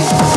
Hey.